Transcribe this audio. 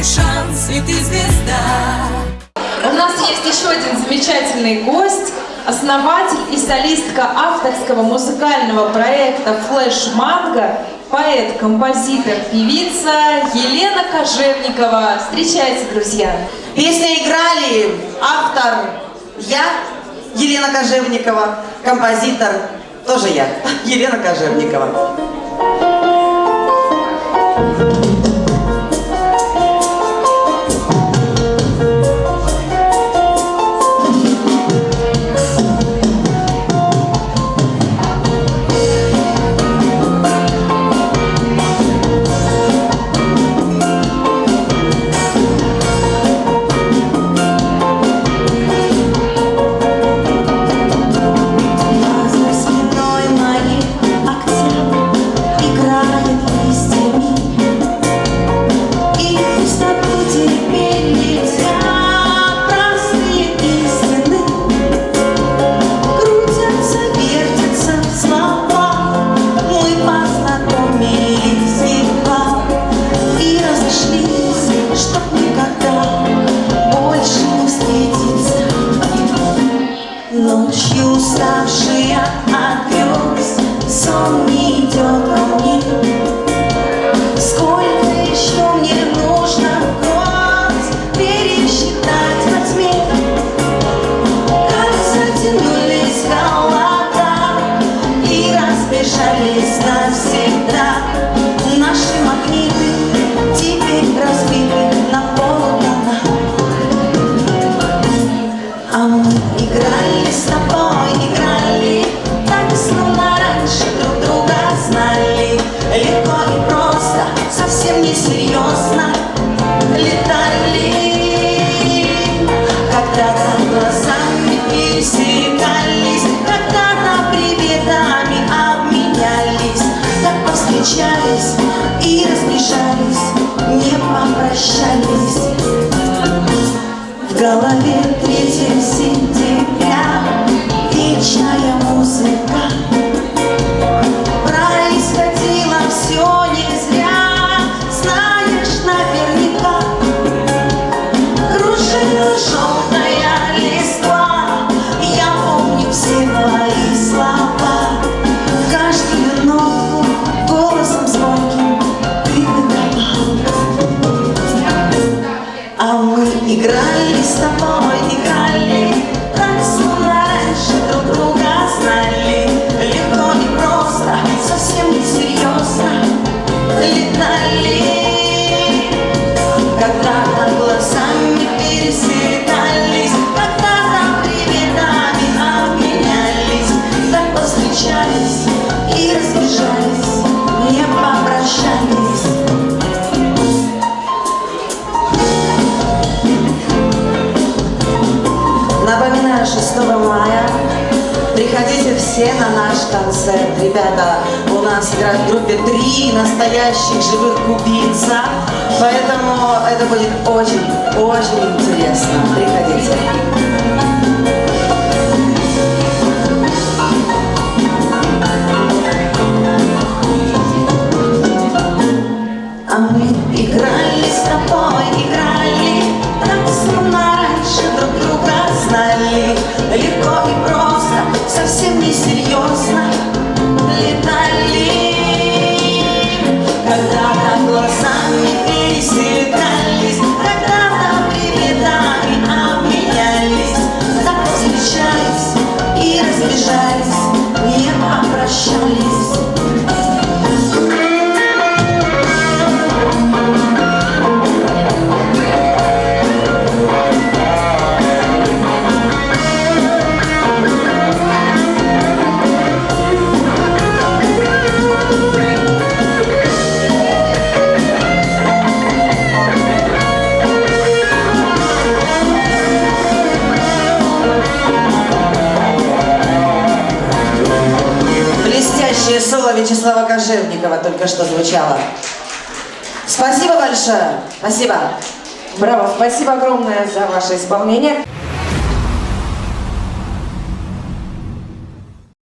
твой шанс, и ты звезда. У нас есть еще один замечательный гость, основатель и солистка авторского музыкального проекта «Флэш Манго», поэт, композитор, певица Елена Кожевникова. Встречайте, друзья! Песня играли автор я, Елена Кожевникова, композитор тоже я, Елена Кожевникова. За играли с тобой, играли. Так словно раньше друг друга знали. Легко и просто, совсем не Летали. Когда-то глазами пересекались Когда-то приветами обменялись. Так повстречались и разбежались Не попрощались. В голове 3 сентября Вечная музыка. Происходило все не зря Знаешь наверняка. Кружила желтая листва Я помню все твои слова. Каждую нотку голосом звонким Ты выдавал а мы играли с тобой, приходите все на наш концерт. Ребята, у нас играют в группе три настоящих живых кубинца, поэтому это будет очень-очень интересно. Приходите. Глазами Блестящее соло Вячеслава Кожевникова только что звучало. Спасибо большое. Спасибо. Браво, спасибо огромное за ваше исполнение.